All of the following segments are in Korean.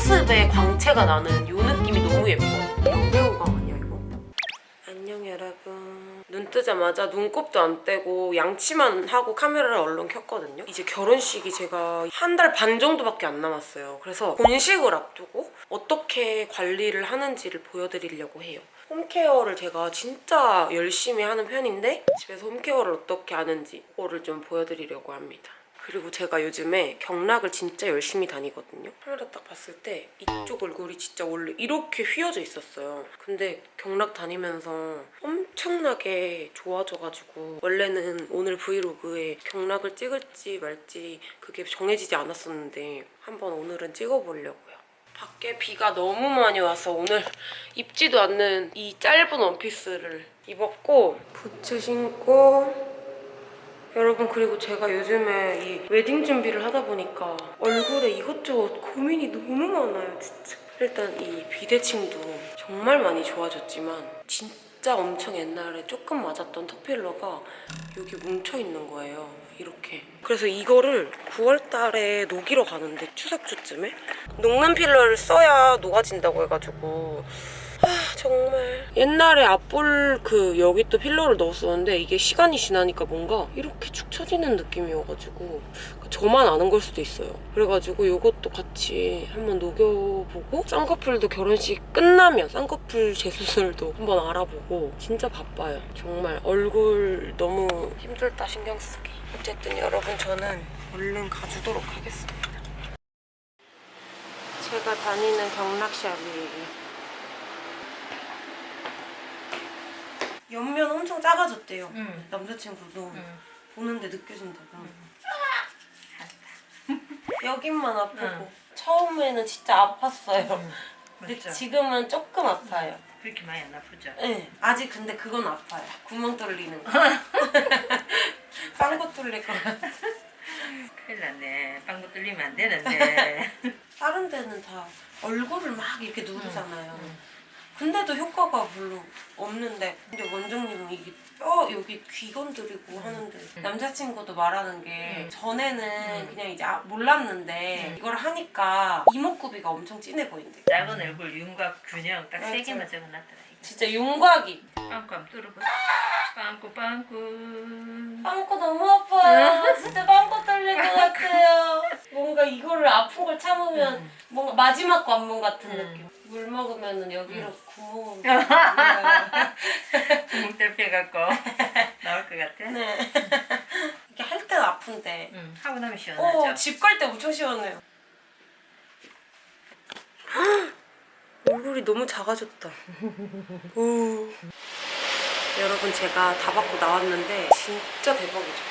속모습에 광채가 나는 이 느낌이 너무 예뻐. 영배우광 아니야 이거? 안녕 여러분. 눈 뜨자마자 눈곱도 안 떼고 양치만 하고 카메라를 얼른 켰거든요. 이제 결혼식이 제가 한 달 반 정도밖에 안 남았어요. 그래서 본식을 앞두고 어떻게 관리를 하는지를 보여드리려고 해요. 홈케어를 제가 진짜 열심히 하는 편인데 집에서 홈케어를 어떻게 하는지 그거를 좀 보여드리려고 합니다. 그리고 제가 요즘에 경락을 진짜 열심히 다니거든요. 카메라 딱 봤을 때 이쪽 얼굴이 진짜 원래 이렇게 휘어져 있었어요. 근데 경락 다니면서 엄청나게 좋아져가지고 원래는 오늘 브이로그에 경락을 찍을지 말지 그게 정해지지 않았었는데 한번 오늘은 찍어보려고요. 밖에 비가 너무 많이 와서 오늘 입지도 않는 이 짧은 원피스를 입었고 부츠 신고 여러분 그리고 제가 요즘에 이 웨딩 준비를 하다 보니까 얼굴에 이것저것 고민이 너무 많아요 진짜. 일단 이 비대칭도 정말 많이 좋아졌지만 진짜 엄청 옛날에 조금 맞았던 턱필러가 여기 뭉쳐있는 거예요 이렇게. 그래서 이거를 9월달에 녹이러 가는데 추석주쯤에 녹는 필러를 써야 녹아진다고 해가지고 아 정말. 옛날에 앞볼 그 여기 또 필러를 넣었었는데 이게 시간이 지나니까 뭔가 이렇게 축 처지는 느낌이어가지고 저만 아는 걸 수도 있어요. 그래가지고 이것도 같이 한번 녹여보고 쌍꺼풀도 결혼식 끝나면 쌍꺼풀 재수술도 한번 알아보고 진짜 바빠요. 정말 얼굴 너무 힘들다 신경 쓰기. 어쨌든 여러분 저는 얼른 가주도록 하겠습니다. 제가 다니는 경락샵이에요 옆면 엄청 작아졌대요. 응. 남자친구도 응. 보는데 느껴진다고. 여긴만 아프고 응. 처음에는 진짜 아팠어요. 응. 근데 맞죠? 지금은 조금 아파요. 그렇게 많이 안 아프죠? 네, 아직 근데 그건 아파요. 구멍 뚫리는 거. 빵구 뚫릴 거 같아. 큰일 났네. 빵구 뚫리면 안 되는데. 다른 데는 다 얼굴을 막 이렇게 누르잖아요. 응. 근데도 효과가 별로 없는데 근데 원장님은 이게 뼈 여기 귀 건드리고 하는데 남자친구도 말하는 게 음. 전에는 음. 그냥 이제 아- 몰랐는데 음. 이걸 하니까 이목구비가 엄청 진해 보인대 작은 얼굴 윤곽 균형 딱세 맞아. 개만 적어놨더라. 진짜 윤곽이 빵꾸 한번 뚫어봐. 빵꾸 빵꾸. 빵꾸 너무 아파요 진짜 빵꾸 뚫릴 것 같아요 뭔가 이거를 아픈 걸 참으면 음. 뭔가 마지막 관문 같은 음. 느낌 물 먹으면 여기로 구멍 구멍 뚫혀갖고 나올 것 같아? 네 이게 할 때는 아픈데 응. 하고 나면 시원하죠? 어, 집갈 때 엄청 시원해요. 얼굴이 너무 작아졌다. 오. 여러분 제가 다 받고 나왔는데 진짜 대박이죠.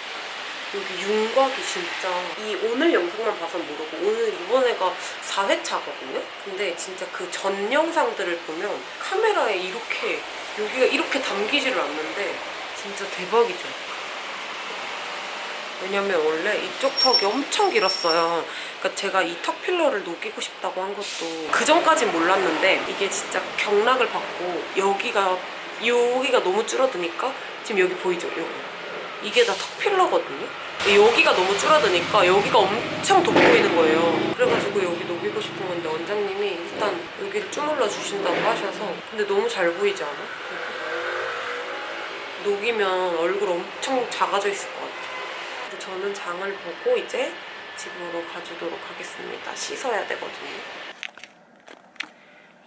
여기 윤곽이 진짜 이 오늘 영상만 봐서 모르고 오늘 이번에가 4회차거든요? 근데 진짜 그 전 영상들을 보면 카메라에 이렇게 여기가 이렇게 담기지를 않는데 진짜 대박이죠. 왜냐면 원래 이쪽 턱이 엄청 길었어요. 그러니까 제가 이 턱 필러를 녹이고 싶다고 한 것도 그 전까진 몰랐는데 이게 진짜 경락을 받고 여기가 여기가 너무 줄어드니까 지금 여기 보이죠? 여기. 이게 다 턱 필러거든요. 근데 여기가 너무 줄어드니까 여기가 엄청 돋보이는 거예요. 그래가지고 여기 녹이고 싶은 건데 원장님이 일단 여기를 주물러 주신다고 하셔서 근데 너무 잘 보이지 않아? 녹이면 얼굴 엄청 작아져 있을 것 같아요. 저는 장을 보고 이제 집으로 가주도록 하겠습니다. 씻어야 되거든요.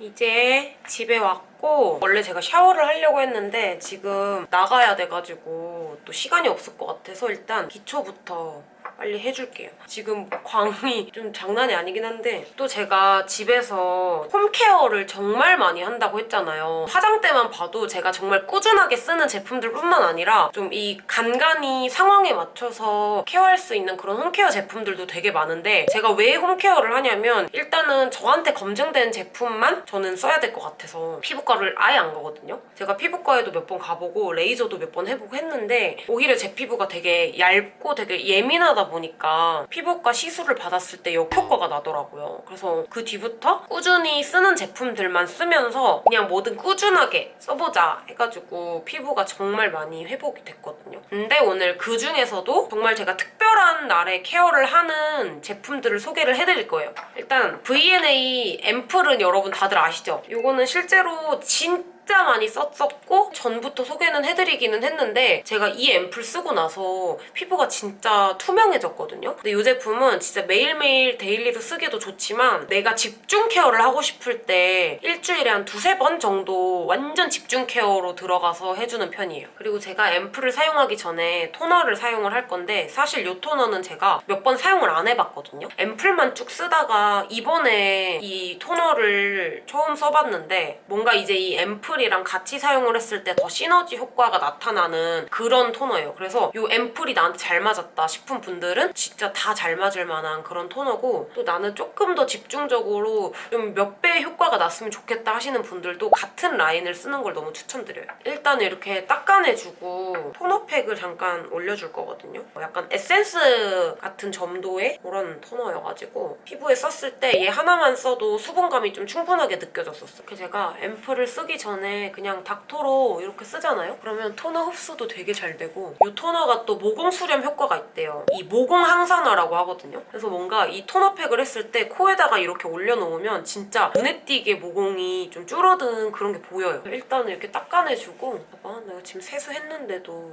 이제 집에 왔고 원래 제가 샤워를 하려고 했는데 지금 나가야 돼가지고 또 시간이 없을 것 같아서 일단 기초부터 빨리 해줄게요. 지금 광이 좀 장난이 아니긴 한데 또 제가 집에서 홈케어를 정말 많이 한다고 했잖아요. 화장대만 봐도 제가 정말 꾸준하게 쓰는 제품들 뿐만 아니라 좀 이 간간히 상황에 맞춰서 케어할 수 있는 그런 홈케어 제품들도 되게 많은데 제가 왜 홈케어를 하냐면 일단은 저한테 검증된 제품만 저는 써야 될 것 같아서 피부과를 아예 안 가거든요. 제가 피부과에도 몇 번 가보고 레이저도 몇 번 해보고 했는데 오히려 제 피부가 되게 얇고 되게 예민하다 보니까 피부과 시술을 받았을 때 역효과가 나더라고요. 그래서 그 뒤부터 꾸준히 쓰는 제품들만 쓰면서 그냥 뭐든 꾸준하게 써보자 해가지고 피부가 정말 많이 회복이 됐거든요. 근데 오늘 그 중에서도 정말 제가 특별한 날에 케어를 하는 제품들을 소개를 해드릴 거예요. 일단 V&A 앰플은 여러분 다들 아시죠? 이거는 실제로 진 진짜 많이 썼었고 전부터 소개는 해드리기는 했는데 제가 이 앰플 쓰고 나서 피부가 진짜 투명해졌거든요. 근데 이 제품은 진짜 매일매일 daily로 쓰기도 좋지만 내가 집중 care를 하고 싶을 때 일주일에 한 두세 번 정도 완전 집중 care로 들어가서 해주는 편이에요. 그리고 제가 앰플을 사용하기 전에 토너를 사용을 할 건데 사실 이 토너는 제가 몇 번 사용을 안 해봤거든요. 앰플만 쭉 쓰다가 이번에 이 토너를 처음 써봤는데 뭔가 이제 이 앰플이랑 같이 사용을 했을 때 더 시너지 효과가 나타나는 그런 토너예요. 그래서 이 앰플이 나한테 잘 맞았다 싶은 분들은 진짜 다 잘 맞을 만한 그런 토너고 또 나는 조금 더 집중적으로 좀 몇 배의 효과가 났으면 좋겠다 하시는 분들도 같은 라인을 쓰는 걸 너무 추천드려요. 일단 이렇게 닦아내주고 토너팩을 잠깐 올려줄 거거든요. 약간 에센스 같은 점도의 그런 토너여가지고 피부에 썼을 때 얘 하나만 써도 수분감이 좀 충분하게 느껴졌었어. 그래서 제가 앰플을 쓰기 전에 그냥 닥터로 이렇게 쓰잖아요? 그러면 토너 흡수도 되게 잘 되고 이 토너가 또 모공 수렴 효과가 있대요. 이 모공 항산화라고 하거든요. 그래서 뭔가 이 토너팩을 했을 때 코에다가 이렇게 올려놓으면 진짜 눈에 띄게 모공이 좀 줄어든 그런 게 보여요. 일단 이렇게 닦아내주고 봐봐 내가 지금 세수했는데도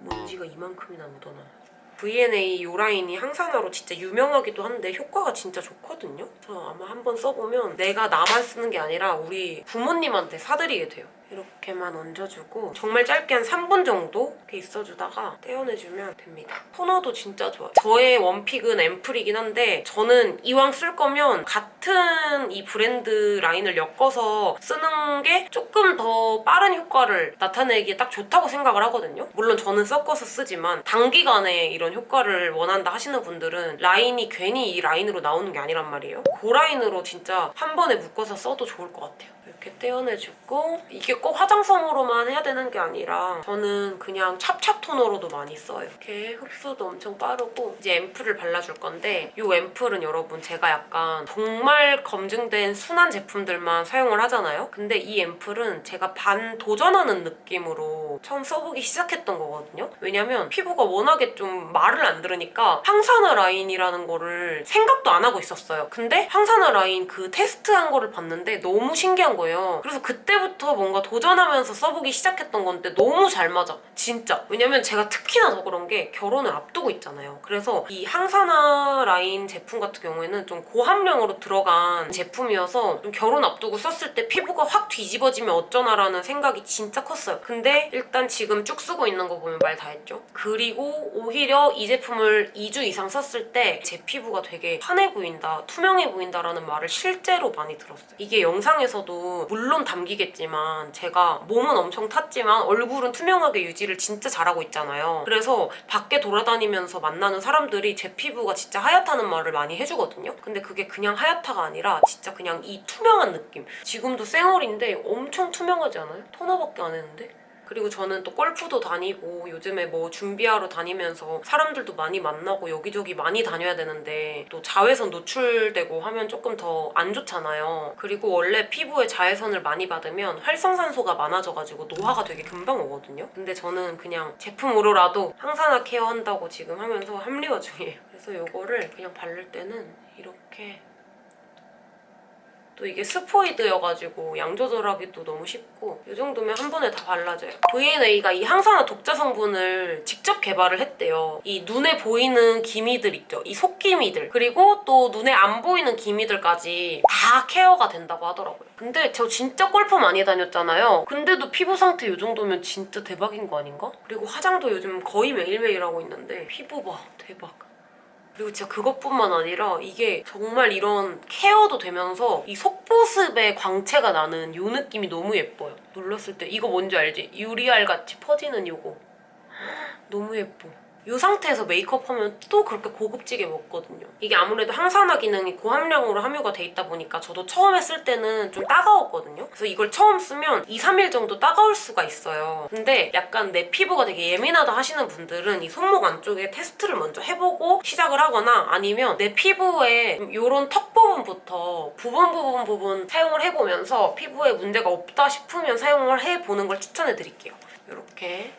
먼지가 이만큼이나 묻어나. V&A 요 라인이 항산화로 진짜 유명하기도 한데 효과가 진짜 좋거든요. 그래서 아마 한번 써보면 내가 나만 쓰는 게 아니라 우리 부모님한테 사드리게 돼요. 이렇게만 얹어주고 정말 짧게 한 3분 정도 이렇게 있어주다가 떼어내주면 됩니다. 토너도 진짜 좋아요. 저의 원픽은 앰플이긴 한데 저는 이왕 쓸 거면 같은 이 브랜드 라인을 엮어서 쓰는 게 조금 더 빠른 효과를 나타내기에 딱 좋다고 생각을 하거든요. 물론 저는 섞어서 쓰지만 단기간에 이런 효과를 원한다 하시는 분들은 라인이 괜히 이 라인으로 나오는 게 아니란 말이에요. 그 라인으로 진짜 한 번에 묶어서 써도 좋을 것 같아요. 이렇게 떼어내주고 이게 꼭 화장솜으로만 해야 되는 게 아니라 저는 그냥 찹찹 토너로도 많이 써요. 이렇게 흡수도 엄청 빠르고 이제 앰플을 발라줄 건데 이 앰플은 여러분 제가 약간 정말 검증된 순한 제품들만 사용을 하잖아요. 근데 이 앰플은 제가 반 도전하는 느낌으로 처음 써보기 시작했던 거거든요. 왜냐면 피부가 워낙에 좀 말을 안 들으니까 항산화 라인이라는 거를 생각도 안 하고 있었어요. 근데 항산화 라인 그 테스트한 거를 봤는데 너무 신기한 거예요. 그래서 그때부터 뭔가 도전하면서 써보기 시작했던 건데 너무 잘 맞아. 진짜. 왜냐면 제가 특히나 더 그런 게 결혼을 앞두고 있잖아요. 그래서 이 항산화 라인 제품 같은 경우에는 좀 고함량으로 들어간 제품이어서 좀 결혼 앞두고 썼을 때 피부가 확 뒤집어지면 어쩌나라는 생각이 진짜 컸어요. 근데 일단 지금 쭉 쓰고 있는 거 보면 말 다 했죠. 그리고 오히려 이 제품을 2주 이상 썼을 때 제 피부가 되게 환해 보인다, 투명해 보인다라는 말을 실제로 많이 들었어요. 이게 영상에서도 물론 담기겠지만 제가 몸은 엄청 탔지만 얼굴은 투명하게 유지를 진짜 잘하고 있잖아요. 그래서 밖에 돌아다니면서 만나는 사람들이 제 피부가 진짜 하얗다는 말을 많이 해주거든요. 근데 그게 그냥 하얗다가 아니라 진짜 그냥 이 투명한 느낌. 지금도 쌩얼인데 엄청 투명하지 않아요? 토너밖에 안 했는데? 그리고 저는 또 골프도 다니고 요즘에 뭐 준비하러 다니면서 사람들도 많이 만나고 여기저기 많이 다녀야 되는데 또 자외선 노출되고 하면 조금 더 안 좋잖아요. 그리고 원래 피부에 자외선을 많이 받으면 활성산소가 많아져가지고 노화가 되게 금방 오거든요. 근데 저는 그냥 제품으로라도 항산화 케어한다고 지금 하면서 합리화 중이에요. 그래서 이거를 그냥 바를 때는 이렇게 또 이게 스포이드여가지고 양 조절하기도 너무 쉽고 이 정도면 한 번에 다 발라져요. V&A가 이 항산화 독자 성분을 직접 개발을 했대요. 이 눈에 보이는 기미들 있죠. 이 속기미들 그리고 또 눈에 안 보이는 기미들까지 다 케어가 된다고 하더라고요. 근데 저 진짜 골프 많이 다녔잖아요. 근데도 피부 상태 이 정도면 진짜 대박인 거 아닌가? 그리고 화장도 요즘 거의 매일매일 하고 있는데 피부 봐 대박. 그리고 진짜 그것뿐만 아니라 이게 정말 이런 케어도 되면서 이 속보습에 광채가 나는 이 느낌이 너무 예뻐요. 눌렀을 때 이거 뭔지 알지? 유리알 같이 퍼지는 이거. 너무 예뻐. 이 상태에서 메이크업 하면 또 그렇게 고급지게 먹거든요. 이게 아무래도 항산화 기능이 고함량으로 함유가 돼 있다 보니까 저도 처음에 쓸 때는 좀 따가웠거든요. 그래서 이걸 처음 쓰면 2, 3일 정도 따가울 수가 있어요. 근데 약간 내 피부가 되게 예민하다 하시는 분들은 이 손목 안쪽에 테스트를 먼저 해보고 시작을 하거나 아니면 내 피부에 이런 턱 부분부터 부분 부분 부분 사용을 해보면서 피부에 문제가 없다 싶으면 사용을 해보는 걸 추천해드릴게요. 이렇게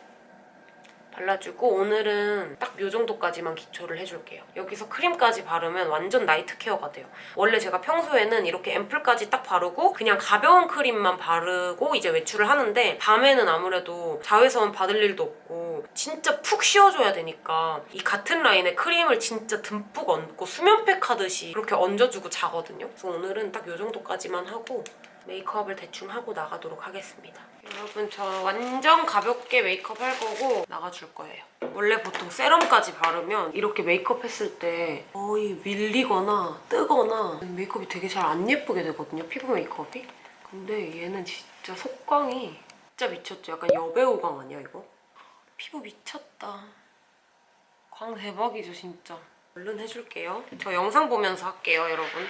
발라주고 오늘은 딱요 정도까지만 기초를 해줄게요. 여기서 크림까지 바르면 완전 나이트 케어가 돼요. 원래 제가 평소에는 이렇게 앰플까지 딱 바르고 그냥 가벼운 크림만 바르고 이제 외출을 하는데 밤에는 아무래도 자외선 받을 일도 없고 진짜 푹 씌워줘야 되니까 이 같은 라인에 크림을 진짜 듬뿍 얹고 수면팩 하듯이 그렇게 얹어주고 자거든요. 그래서 오늘은 딱요 정도까지만 하고 메이크업을 대충 하고 나가도록 하겠습니다. 여러분 저 완전 가볍게 메이크업 할 거고 나가줄 거예요. 원래 보통 세럼까지 바르면 이렇게 메이크업 했을 때 거의 밀리거나 뜨거나 메이크업이 되게 잘 안 예쁘게 되거든요. 피부 메이크업이. 근데 얘는 진짜 속광이 진짜 미쳤죠. 약간 여배우광 아니야 이거? 피부 미쳤다. 광 대박이죠 진짜. 얼른 해줄게요. 저 영상 보면서 할게요 여러분.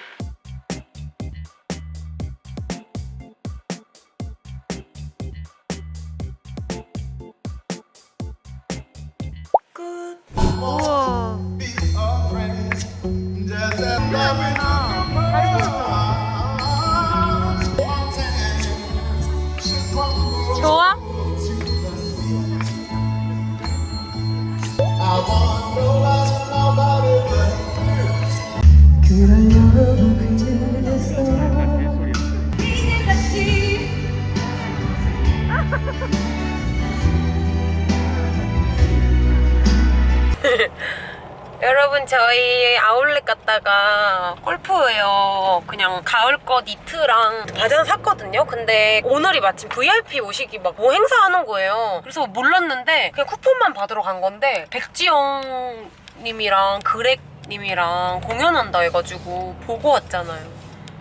여러분 저희 아울렛 갔다가 골프웨어 그냥 가을 것 니트랑 바지 하나 샀거든요. 근데 오늘이 마침 VIP 오시기 막 뭐 행사하는 거예요. 그래서 몰랐는데 그냥 쿠폰만 받으러 간 건데 백지영 님이랑 그렉 님이랑 공연한다 해가지고 보고 왔잖아요.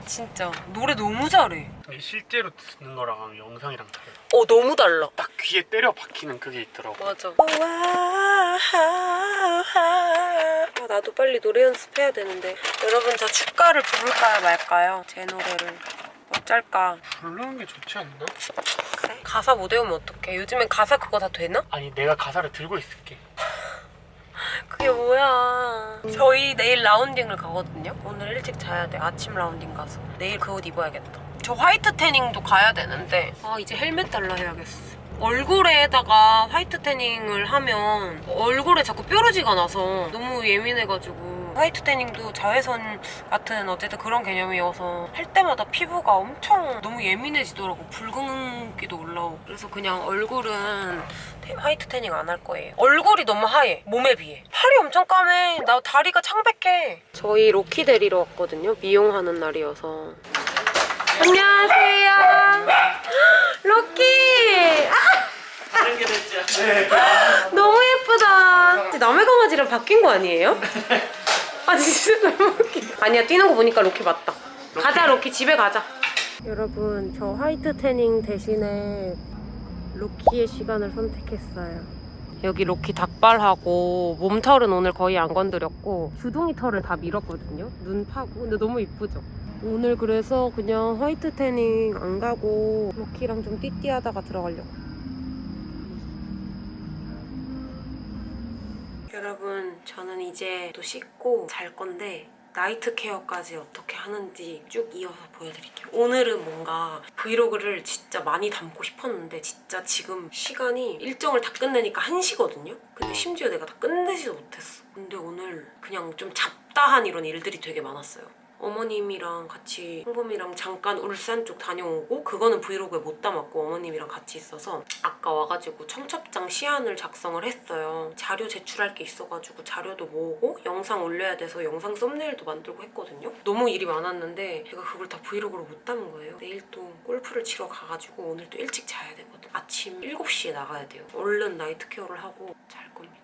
진짜. 노래 너무 잘해. 실제로 듣는 거랑 영상이랑 달라. 어 너무 달라 딱 귀에 때려 박히는 그게 있더라고. 맞아. 아, 나도 빨리 노래 연습해야 되는데. 여러분 저 축가를 부를까요 말까요? 제 노래를. 어쩔까? 부르는 게 좋지 않나? 그래? 가사 못 외우면 어떡해? 요즘엔 가사 그거 다 되나? 아니 내가 가사를 들고 있을게. 그게 뭐야. 저희 내일 rounding을 가거든요. 오늘 일찍 자야 돼. 아침 rounding 가서. 내일 그 옷 입어야겠다. 저 white tanning도 가야 되는데. 아 이제 헬멧 달라 해야겠어. 얼굴에다가 white tanning을 하면 얼굴에 자꾸 뾰루지가 나서 너무 예민해가지고. white tanning도 자외선 같은 어쨌든 그런 개념이어서 할 때마다 피부가 엄청 너무 예민해지더라고. 붉은기도 올라오고. 그래서 그냥 얼굴은 태- white tanning 안 할 거예요. 얼굴이 너무 하얘. 몸에 비해. 팔이 엄청 까매. 나 다리가 창백해. 저희 로키 데리러 왔거든요. 미용하는 날이어서 안녕하세요. 로키. 아! 너무 예쁘다. 남의 강아지랑 바뀐 거 아니에요? 아 진짜 너무 웃겨. 아니야 뛰는 거 보니까 로키 맞다. 가자 로키. 집에 가자. 여러분 저 white tanning 대신에 로키의 시간을 선택했어요. 여기 로키 닭발하고 몸털은 오늘 거의 안 건드렸고 주둥이 털을 다 밀었거든요. 눈 파고. 근데 너무 이쁘죠 오늘 그래서 그냥 화이트 태닝 안 가고 로키랑 좀 띠띠하다가 들어가려고 여러분 저는 이제 또 씻고 잘 건데 나이트 케어까지 어떻게 하는지 쭉 이어서 보여드릴게요. 오늘은 뭔가 브이로그를 진짜 많이 담고 싶었는데 진짜 지금 시간이 일정을 다 끝내니까 1시거든요? 근데 심지어 내가 다 끝내지도 못했어. 근데 오늘 그냥 좀 잡다한 이런 일들이 되게 많았어요. 어머님이랑 같이 홍범이랑 잠깐 울산 쪽 다녀오고 그거는 브이로그에 못 담았고 어머님이랑 같이 있어서 아까 와가지고 청첩장 시안을 작성을 했어요. 자료 제출할 게 있어가지고 자료도 모으고 영상 올려야 돼서 영상 thumbnail도 만들고 했거든요. 너무 일이 많았는데 제가 그걸 다 vlog로 못 담은 거예요. 내일 또 골프를 치러 가가지고 오늘 또 일찍 자야 되거든. 아침 7시에 나가야 돼요. 얼른 night care를 하고 잘 겁니다.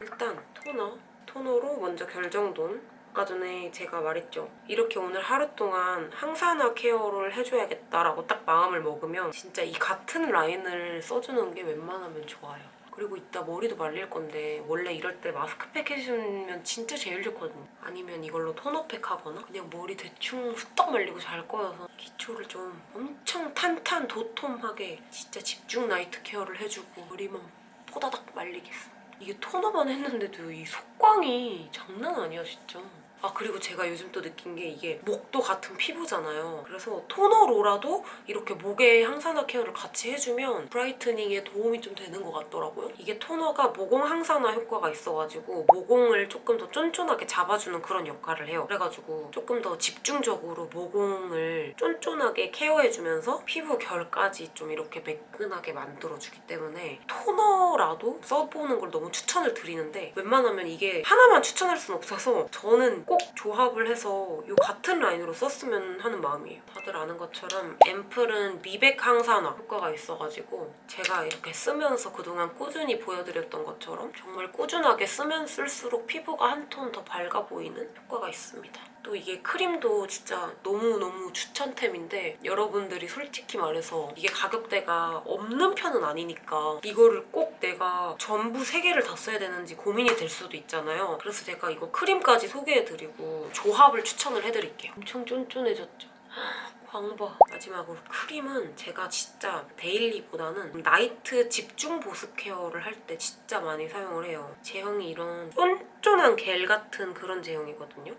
일단 토너, 토너로 먼저 결 정돈 아까 전에 제가 말했죠. 이렇게 오늘 하루 동안 항산화 care를 해줘야겠다라고 딱 마음을 먹으면 진짜 이 같은 라인을 써주는 게 웬만하면 좋아요. 그리고 이따 머리도 말릴 건데 원래 이럴 때 마스크팩 해주면 진짜 제일 좋거든요. 아니면 이걸로 토너팩 하거나 그냥 머리 대충 후딱 말리고 잘 거여서 기초를 좀 엄청 탄탄 도톰하게 진짜 집중 night care를 해주고 머리만 포다닥 말리겠어. 이게 토너만 했는데도 이 속광이 장난 아니야 진짜. 아 그리고 제가 요즘 또 느낀 게 이게 목도 같은 피부잖아요. 그래서 토너로라도 이렇게 목에 항산화 care를 같이 해주면 brightening에 도움이 좀 되는 것 같더라고요. 이게 토너가 모공 항산화 효과가 있어가지고 모공을 조금 더 쫀쫀하게 잡아주는 그런 역할을 해요. 그래가지고 조금 더 집중적으로 모공을 쫀쫀하게 care해주면서 피부 결까지 좀 이렇게 매끈하게 만들어주기 때문에 토너라도 써보는 걸 너무 추천을 드리는데 웬만하면 이게 하나만 추천할 수는 없어서 저는 꼭 조합을 해서 이 같은 라인으로 썼으면 하는 마음이에요. 다들 아는 것처럼 앰플은 미백 항산화 효과가 있어가지고 제가 이렇게 쓰면서 그동안 꾸준히 보여드렸던 것처럼 정말 꾸준하게 쓰면 쓸수록 피부가 한 톤 더 밝아 보이는 효과가 있습니다. 또 이게 크림도 진짜 너무너무 추천템인데 여러분들이 솔직히 말해서 이게 가격대가 없는 편은 아니니까 이거를 꼭 내가 전부 3개를 다 써야 되는지 고민이 될 수도 있잖아요. 그래서 제가 이거 크림까지 소개해드리고 조합을 추천을 해드릴게요. 엄청 쫀쫀해졌죠? 광봐. 마지막으로 크림은 제가 진짜 데일리보다는 나이트 집중 보습 케어를 할 때 진짜 많이 사용을 해요. 제형이 이런 쫀쫀한 겔 같은 그런 제형이거든요.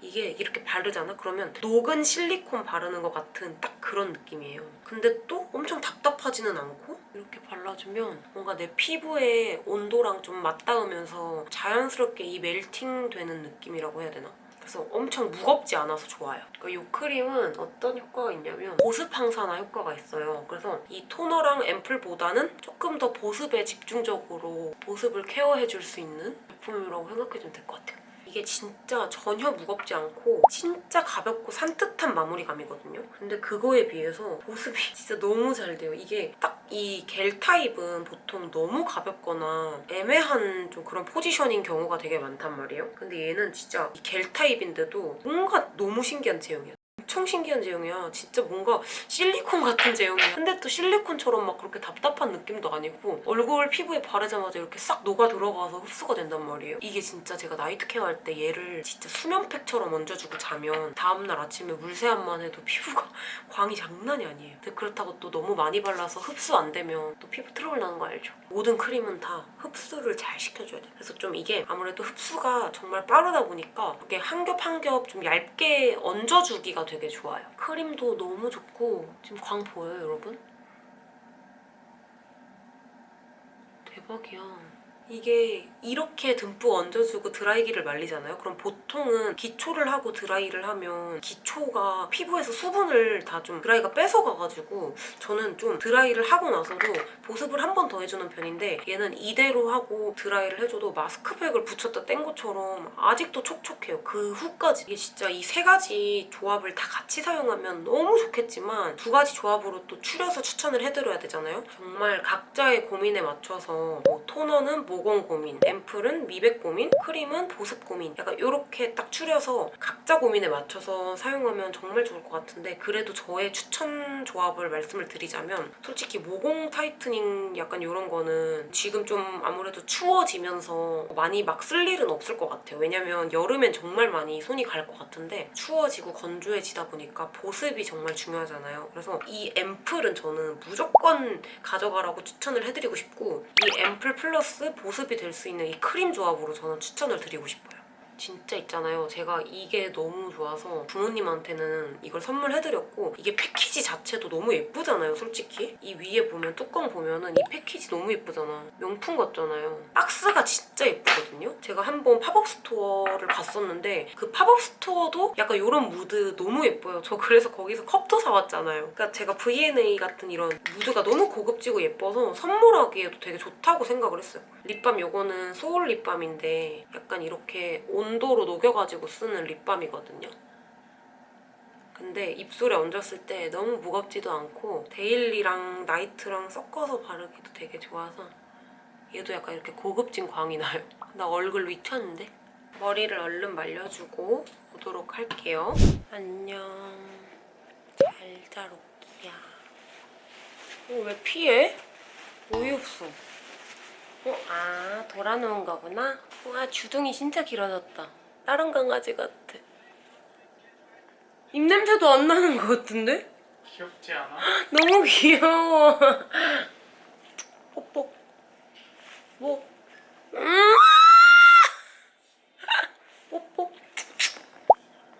이게 이렇게 바르잖아? 그러면 녹은 실리콘 바르는 것 같은 딱 그런 느낌이에요. 근데 또 엄청 답답하지는 않고 이렇게 발라주면 뭔가 내 피부의 온도랑 좀 맞닿으면서 자연스럽게 이 멜팅 되는 느낌이라고 해야 되나? 그래서 엄청 무겁지 않아서 좋아요. 그러니까 이 크림은 어떤 효과가 있냐면 보습 항산화 효과가 있어요. 그래서 이 토너랑 앰플보다는 조금 더 보습에 집중적으로 보습을 케어해줄 수 있는 제품이라고 생각해주면 될 것 같아요. 이게 진짜 전혀 무겁지 않고 진짜 가볍고 산뜻한 마무리감이거든요. 근데 그거에 비해서 보습이 진짜 너무 잘 돼요. 이게 딱 이 겔 타입은 보통 너무 가볍거나 애매한 좀 그런 포지션인 경우가 되게 많단 말이에요. 근데 얘는 진짜 이 겔 타입인데도 뭔가 너무 신기한 제형이야. 엄청 신기한 제형이야. 진짜 뭔가 실리콘 같은 제형이야. 근데 또 실리콘처럼 막 그렇게 답답한 느낌도 아니고 얼굴 피부에 바르자마자 이렇게 싹 녹아 들어가서 흡수가 된단 말이에요. 이게 진짜 제가 night care 할 때 얘를 진짜 수면팩처럼 얹어주고 자면 다음날 아침에 물세안만 해도 피부가 광이 장난이 아니에요. 근데 그렇다고 또 너무 많이 발라서 흡수 안 되면 또 피부 트러블 나는 거 알죠? 모든 크림은 다 흡수를 잘 시켜줘야 돼. 그래서 좀 이게 아무래도 흡수가 정말 빠르다 보니까 이렇게 한 겹 한 겹 좀 얇게 얹어주기가 되게 좋아요. 크림도 너무 좋고 지금 광 보여요, 여러분? 대박이야. 이게 이렇게 듬뿍 얹어주고 드라이기를 말리잖아요. 그럼 보통은 기초를 하고 드라이를 하면 기초가 피부에서 수분을 다 좀 드라이가 뺏어가가지고 저는 좀 드라이를 하고 나서도 보습을 한 번 더 해주는 편인데 얘는 이대로 하고 드라이를 해줘도 마스크팩을 붙였다 뗀 것처럼 아직도 촉촉해요. 그 후까지. 이게 진짜 이 세 가지 조합을 다 같이 사용하면 너무 좋겠지만 두 가지 조합으로 또 추려서 추천을 해드려야 되잖아요. 정말 각자의 고민에 맞춰서 뭐 토너는 모공 고민, 앰플은 미백 고민, 크림은 보습 고민 약간 이렇게 딱 추려서 각자 고민에 맞춰서 사용하면 정말 좋을 것 같은데 그래도 저의 추천 조합을 말씀을 드리자면 솔직히 모공 tightening 약간 이런 거는 지금 좀 아무래도 추워지면서 많이 막 쓸 일은 없을 것 같아요. 왜냐면 여름엔 정말 많이 손이 갈 것 같은데 추워지고 건조해지다 보니까 보습이 정말 중요하잖아요. 그래서 이 앰플은 저는 무조건 가져가라고 추천을 해드리고 싶고 이 앰플 플러스 보습이 될 수 있는 이 크림 조합으로 저는 추천을 드리고 싶어요. 진짜 있잖아요. 제가 이게 너무 좋아서 부모님한테는 이걸 선물해드렸고 이게 패키지 자체도 너무 예쁘잖아요, 솔직히. 이 위에 보면 뚜껑 보면은 이 패키지 너무 예쁘잖아. 명품 같잖아요. 박스가 진짜 예쁘거든요. 제가 한번 pop-up store를 갔었는데 그 pop-up store도 약간 이런 무드 너무 예뻐요. 저 그래서 거기서 컵도 사왔잖아요. 그러니까 제가 V&A 같은 이런 무드가 너무 고급지고 예뻐서 선물하기에도 되게 좋다고 생각을 했어요. lip balm 요거는 soul lip balm인데 약간 이렇게 온도로 녹여가지고 쓰는 lip balm이거든요. 근데 입술에 얹었을 때 너무 무겁지도 않고 daily랑 night랑 섞어서 바르기도 되게 좋아서 얘도 약간 이렇게 고급진 광이 나요. 나 얼굴 미쳤는데? 머리를 얼른 말려주고 오도록 할게요. 안녕. 잘 자, 로키야. 어, 왜 피해? 어이없어. 어? 아 돌아놓은 거구나? 와 주둥이 진짜 길어졌다. 다른 강아지 같아. 입냄새도 안 나는 거 같은데? 귀엽지 않아? 너무 귀여워. 뽀뽀 뭐? 음! 뽀뽀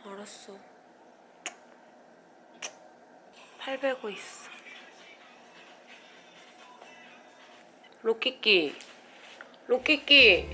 알았어. 팔 베고 있어. 로키끼 로키끼.